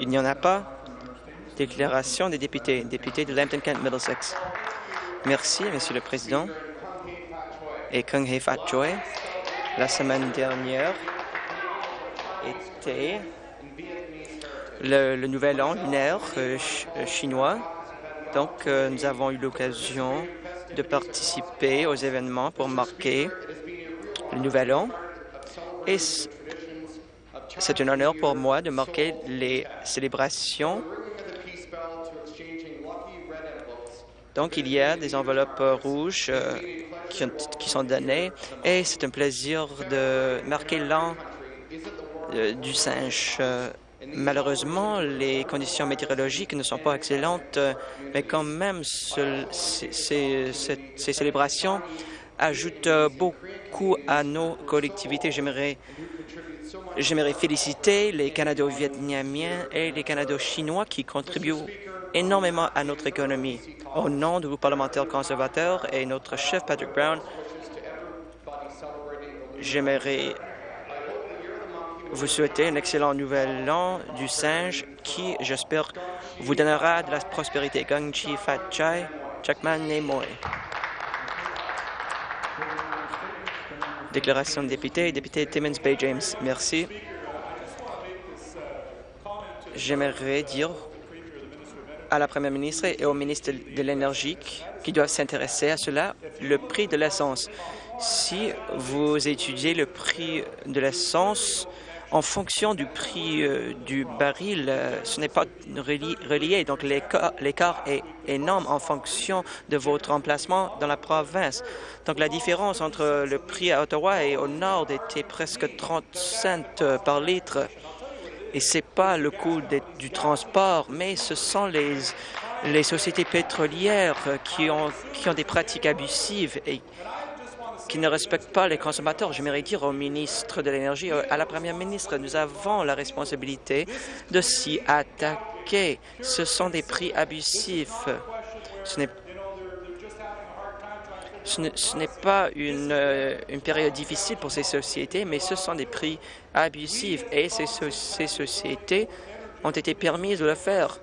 Il n'y en a pas. Déclaration des députés. Député de Lambton-Kent Middlesex. Merci, Monsieur le Président. Et Kung Hei Fat Joy, la semaine dernière était le, nouvel an lunaire euh, euh, chinois. Donc, euh, nous avons eu l'occasion de participer aux événements pour marquer le nouvel an. Et c'est un honneur pour moi de marquer les célébrations. Donc, il y a des enveloppes rouges euh, qui, sont données et c'est un plaisir de marquer l'an euh, du singe. Euh, malheureusement, les conditions météorologiques ne sont pas excellentes, mais quand même, ces célébrations ajoutent beaucoup à nos collectivités. J'aimerais féliciter les Canado-Vietnamiens et les Canado-Chinois qui contribuent énormément à notre économie. Au nom du groupe parlementaire conservateur et notre chef Patrick Brown, j'aimerais vous souhaiter un excellent nouvel an du singe qui, j'espère, vous donnera de la prospérité. Gang Chi Fat Chai, Chakman Moi. Déclaration de député, député Timmins Bay James. Merci. J'aimerais dire à la Première ministre et au ministre de l'Énergie qui doivent s'intéresser à cela, le prix de l'essence. Si vous étudiez le prix de l'essence, en fonction du prix euh, du baril, euh, ce n'est pas relié. Donc, l'écart est énorme en fonction de votre emplacement dans la province. Donc, la différence entre le prix à Ottawa et au nord était presque 30 cents euh, par litre. Et ce n'est pas le coût du transport, mais ce sont les, les sociétés pétrolières qui ont, qui ont des pratiques abusives et qui ne respectent pas les consommateurs. J'aimerais dire au ministre de l'Énergie, à la première ministre, nous avons la responsabilité de s'y attaquer. Ce sont des prix abusifs. Ce n'est pas une, euh, une, période difficile pour ces sociétés, mais ce sont des prix abusifs et ces, ces sociétés ont été permises de le faire.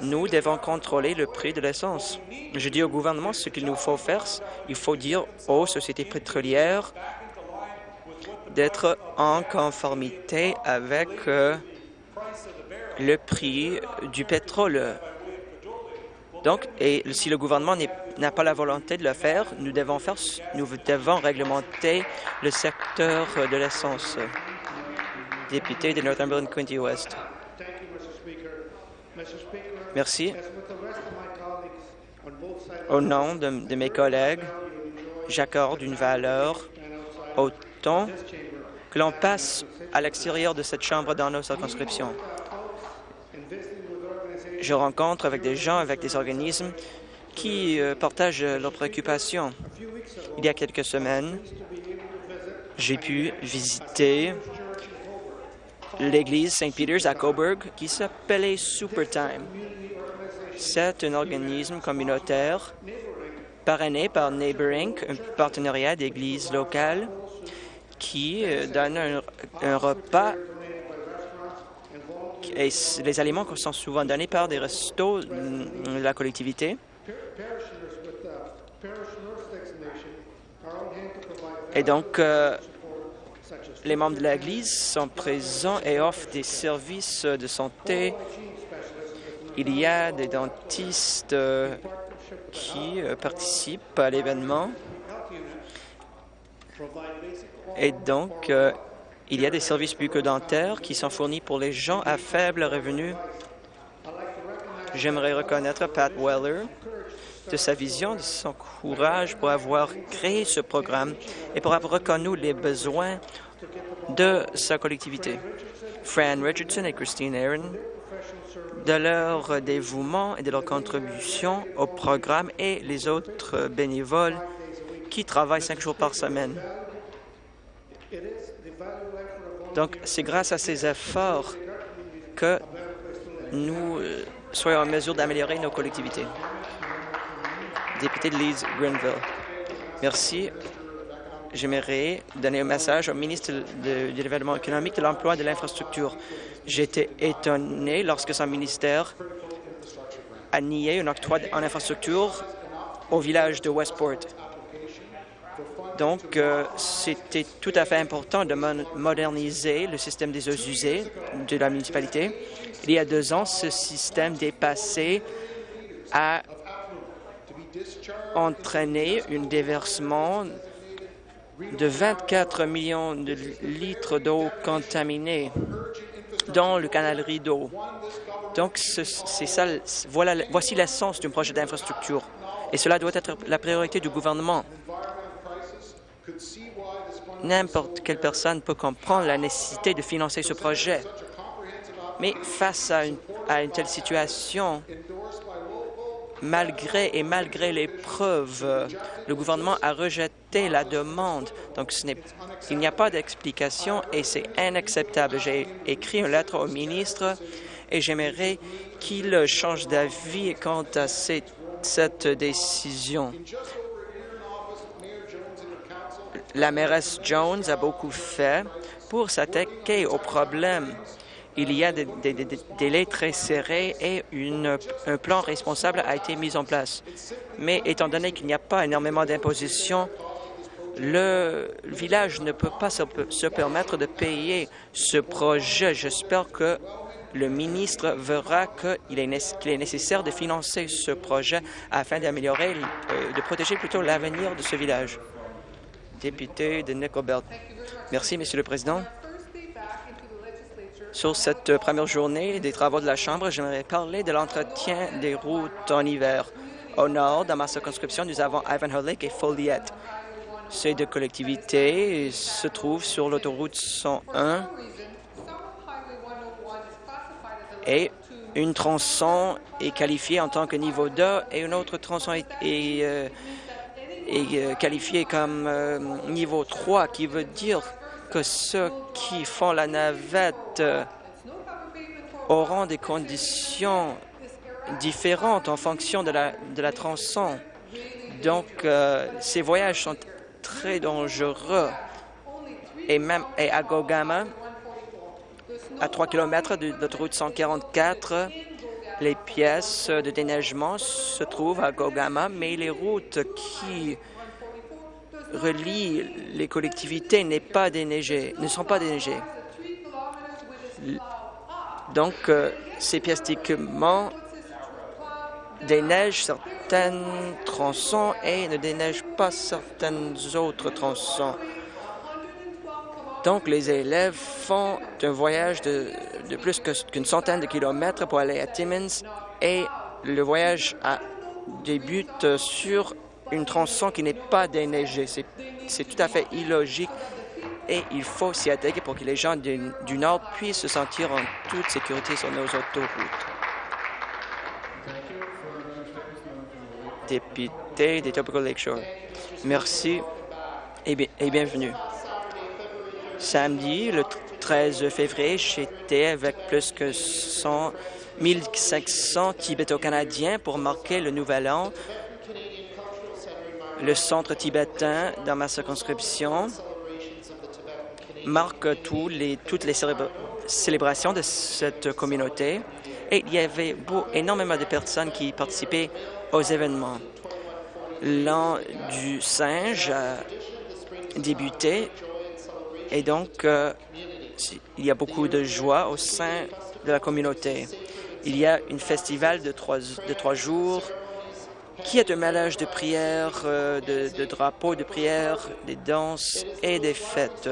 Nous devons contrôler le prix de l'essence. Je dis au gouvernement ce qu'il nous faut faire. Il faut dire aux sociétés pétrolières d'être en conformité avec euh, le prix du pétrole. Donc, et si le gouvernement n'a pas la volonté de le faire, nous devons faire, nous devons réglementer le secteur de l'essence. Député de Northumberland Quinty West. Merci. Au nom de, mes collègues, j'accorde une valeur au temps que l'on passe à l'extérieur de cette Chambre dans nos circonscriptions. Je rencontre avec des gens, avec des organismes qui euh, partagent leurs préoccupations. Il y a quelques semaines, j'ai pu visiter l'église St. Peter's à Coburg qui s'appelait Supertime. C'est un organisme communautaire parrainé par Neighbor Inc., un partenariat d'églises locales qui euh, donne un, repas et les aliments sont souvent donnés par des restos de la collectivité. Et donc, euh, les membres de l'Église sont présents et offrent des services de santé. Il y a des dentistes euh, qui euh, participent à l'événement. Et donc, euh, il y a des services bucco-dentaires qui sont fournis pour les gens à faible revenu. J'aimerais reconnaître Pat Weller de sa vision, de son courage pour avoir créé ce programme et pour avoir reconnu les besoins de sa collectivité. Fran Richardson et Christine Aaron, de leur dévouement et de leur contribution au programme et les autres bénévoles qui travaillent cinq jours par semaine. Donc, c'est grâce à ces efforts que nous soyons en mesure d'améliorer nos collectivités. Député de Leeds, Greenville. Merci j'aimerais donner un message au ministre du Développement économique, de l'Emploi et de l'Infrastructure. J'étais étonné lorsque son ministère a nié un octroi en infrastructure au village de Westport. Donc, euh, c'était tout à fait important de moderniser le système des eaux usées de la municipalité. Il y a deux ans, ce système dépassé a entraîné un déversement de 24 millions de litres d'eau contaminée dans le canal Rideau. Donc, c'est ça, voici l'essence d'un projet d'infrastructure. Et cela doit être la priorité du gouvernement. N'importe quelle personne peut comprendre la nécessité de financer ce projet. Mais face à une telle situation, malgré et malgré les preuves, le gouvernement a rejeté la demande. Donc, il n'y a pas d'explication et c'est inacceptable. J'ai écrit une lettre au ministre et j'aimerais qu'il change d'avis quant à cette décision. La mairesse Jones a beaucoup fait pour s'attaquer au problème il y a des, délais très serrés et un plan responsable a été mis en place. Mais étant donné qu'il n'y a pas énormément d'imposition, le village ne peut pas se, permettre de payer ce projet. J'espère que le ministre verra qu'il est, est, nécessaire de financer ce projet afin d'améliorer, euh, de protéger plutôt l'avenir de ce village. Député de Nickelbelt. Merci, Monsieur le Président. Sur cette première journée des travaux de la Chambre, j'aimerais parler de l'entretien des routes en hiver. Au nord, dans ma circonscription, nous avons Ivanhoe Lake et Folliet. Ces deux collectivités se trouvent sur l'autoroute 101 et une tronçon est qualifiée en tant que niveau 2 et une autre tronçon est, euh, euh, qualifiée comme euh, niveau 3, qui veut dire que ceux qui font la navette auront des conditions différentes en fonction de la, de la tronçon. Donc, euh, ces voyages sont très dangereux. Et même à Gogama, à 3 km de l'autoroute 144, les pièces de déneigement se trouvent à Gogama, mais les routes qui relie les collectivités n'est pas ne sont pas déneigées. Donc, euh, ces pièces d'équipement déneigent certaines tronçons et ne déneigent pas certaines autres tronçons. Donc, les élèves font un voyage de, de plus qu'une centaine de kilomètres pour aller à Timmins et le voyage a, débute sur une tronçon qui n'est pas déneigée. C'est tout à fait illogique et il faut s'y attaquer pour que les gens du, Nord puissent se sentir en toute sécurité sur nos autoroutes. Député des Tropical Lakeshore, merci et, bienvenue. Samedi, le 13 février, j'étais avec plus que 100 1500 Tibéto-Canadiens pour marquer le Nouvel An le centre tibétain dans ma circonscription marque toutes les célébrations de cette communauté et il y avait énormément de personnes qui participaient aux événements. L'an du singe a débuté et donc euh, il y a beaucoup de joie au sein de la communauté. Il y a un festival de trois jours qui est un mélange de prières, euh, de, drapeaux, de prières, des danses et des fêtes?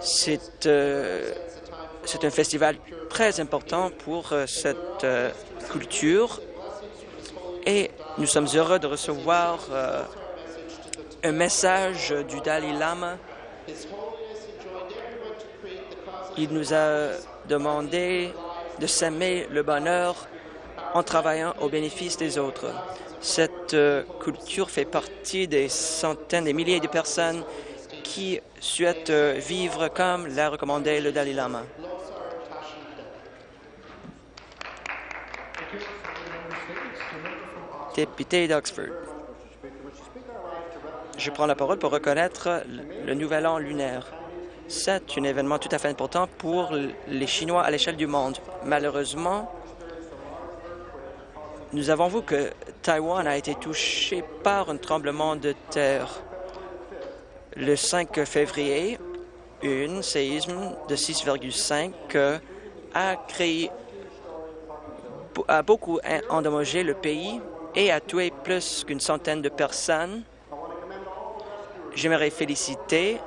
C'est euh, un festival très important pour euh, cette culture et nous sommes heureux de recevoir un message du Dalai Lama. Il nous a demandé de s'aimer le bonheur en travaillant au bénéfice des autres. Cette euh, culture fait partie des centaines, des milliers de personnes qui souhaitent euh, vivre comme l'a recommandé le Dalai Lama. Député d'Oxford. je prends la parole pour reconnaître le Nouvel An lunaire. C'est un événement tout à fait important pour les Chinois à l'échelle du monde. Malheureusement, nous avons vu que Taïwan a été touché par un tremblement de terre. Le 5 février, un séisme de 6,5 a créé a beaucoup endommagé le pays et a tué plus qu'une centaine de personnes. J'aimerais féliciter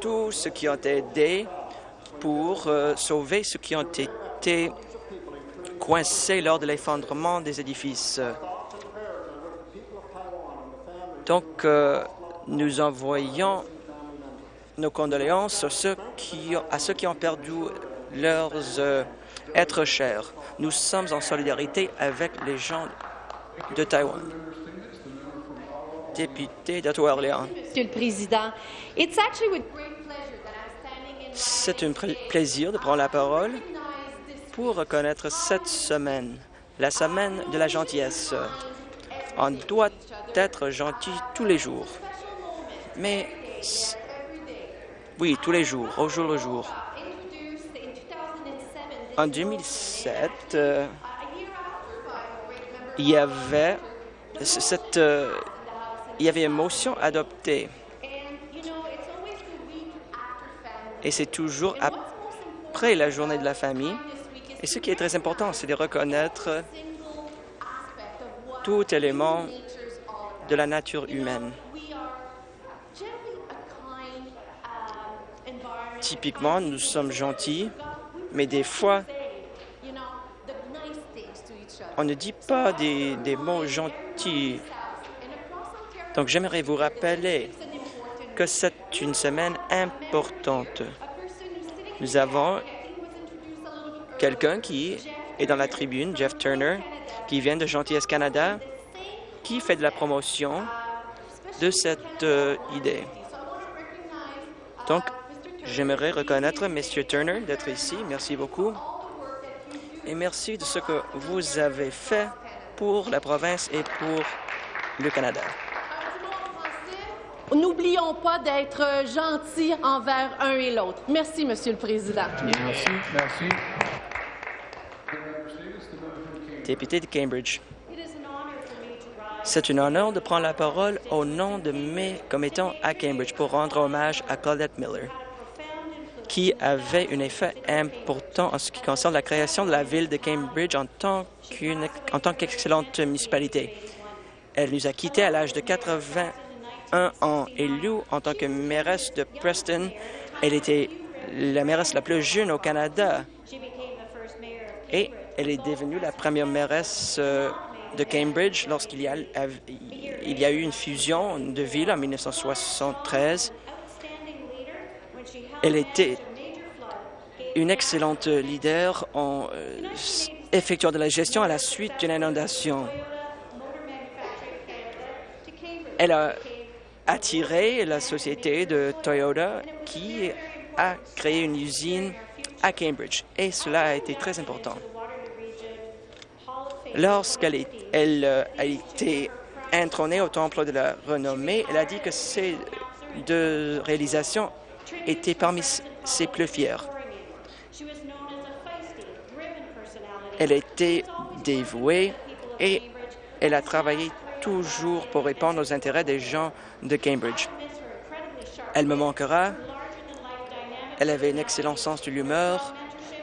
tous ceux qui ont aidé pour euh, sauver ceux qui ont été coincés lors de l'effondrement des édifices. Donc, euh, nous envoyons nos condoléances à ceux qui, à ceux qui ont perdu leurs euh, êtres chers. Nous sommes en solidarité avec les gens de Taïwan. Député d'Ottawa-Orléans. Monsieur le Président, c'est un plaisir de prendre la parole pour reconnaître cette semaine, la semaine de la gentillesse. On doit être gentil tous les jours. Mais, oui, tous les jours, au jour le jour. En 2007, euh, il y avait cette, euh, il y avait une motion adoptée. Et c'est toujours après la journée de la famille. Et ce qui est très important, c'est de reconnaître tout élément de la nature humaine. Typiquement, nous sommes gentils, mais des fois, on ne dit pas des, mots gentils. Donc, j'aimerais vous rappeler que c'est une semaine importante. Nous avons quelqu'un qui est dans la tribune, Jeff Turner, qui vient de Gentillesse Canada, qui fait de la promotion de cette euh, idée. Donc, j'aimerais reconnaître M. Turner d'être ici. Merci beaucoup. Et merci de ce que vous avez fait pour la province et pour le Canada. N'oublions pas d'être gentils envers un et l'autre. Merci, Monsieur le Président. Merci. Merci. De Cambridge. C'est un honneur de prendre la parole au nom de mes commettants à Cambridge pour rendre hommage à Claudette Miller, qui avait un effet important en ce qui concerne la création de la ville de Cambridge en tant qu'excellente municipalité. Elle nous a quittés à l'âge de 81 ans. Élue en tant que mairesse de Preston, elle était la mairesse la plus jeune au Canada et elle est devenue la première mairesse euh, de Cambridge lorsqu'il y, a, il y a eu une fusion de villes en 1973. Elle était une excellente leader en euh, effectuant de la gestion à la suite d'une inondation. Elle a attiré la société de Toyota qui a créé une usine à Cambridge et cela a été très important. Lorsqu'elle euh, a été intrônée au Temple de la Renommée, elle a dit que ces deux réalisations étaient parmi ses plus fières. Elle était dévouée et elle a travaillé toujours pour répondre aux intérêts des gens de Cambridge. Elle me manquera. Elle avait un excellent sens de l'humeur,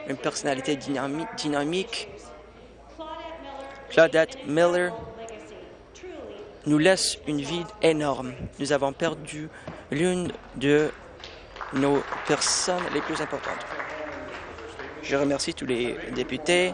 une personnalité dynamique Claudette Miller nous laisse une vie énorme. Nous avons perdu l'une de nos personnes les plus importantes. Je remercie tous les députés